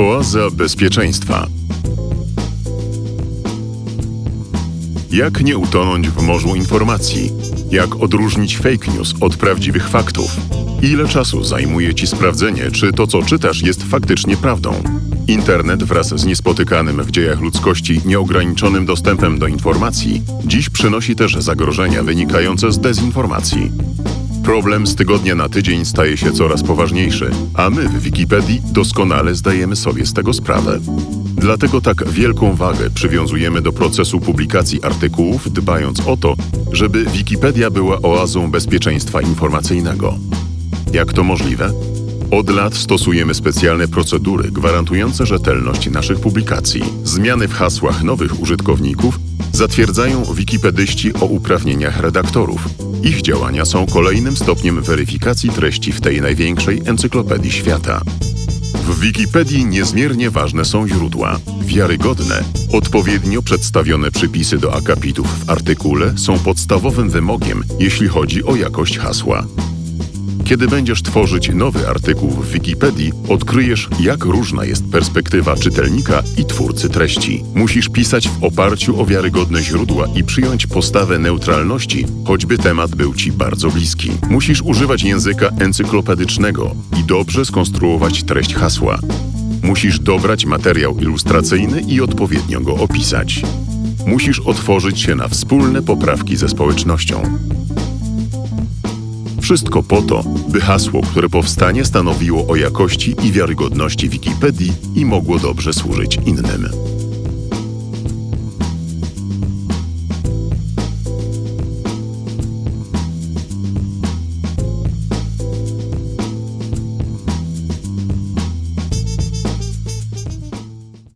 Oaza bezpieczeństwa. Jak nie utonąć w morzu informacji? Jak odróżnić fake news od prawdziwych faktów? Ile czasu zajmuje Ci sprawdzenie, czy to, co czytasz, jest faktycznie prawdą? Internet wraz z niespotykanym w dziejach ludzkości nieograniczonym dostępem do informacji dziś przynosi też zagrożenia wynikające z dezinformacji. Problem z tygodnia na tydzień staje się coraz poważniejszy, a my w Wikipedii doskonale zdajemy sobie z tego sprawę. Dlatego tak wielką wagę przywiązujemy do procesu publikacji artykułów, dbając o to, żeby Wikipedia była oazą bezpieczeństwa informacyjnego. Jak to możliwe? Od lat stosujemy specjalne procedury gwarantujące rzetelność naszych publikacji. Zmiany w hasłach nowych użytkowników zatwierdzają wikipedyści o uprawnieniach redaktorów. Ich działania są kolejnym stopniem weryfikacji treści w tej największej encyklopedii świata. W Wikipedii niezmiernie ważne są źródła. Wiarygodne, odpowiednio przedstawione przypisy do akapitów w artykule są podstawowym wymogiem, jeśli chodzi o jakość hasła. Kiedy będziesz tworzyć nowy artykuł w Wikipedii, odkryjesz, jak różna jest perspektywa czytelnika i twórcy treści. Musisz pisać w oparciu o wiarygodne źródła i przyjąć postawę neutralności, choćby temat był ci bardzo bliski. Musisz używać języka encyklopedycznego i dobrze skonstruować treść hasła. Musisz dobrać materiał ilustracyjny i odpowiednio go opisać. Musisz otworzyć się na wspólne poprawki ze społecznością. Wszystko po to, by hasło, które powstanie, stanowiło o jakości i wiarygodności Wikipedii i mogło dobrze służyć innym.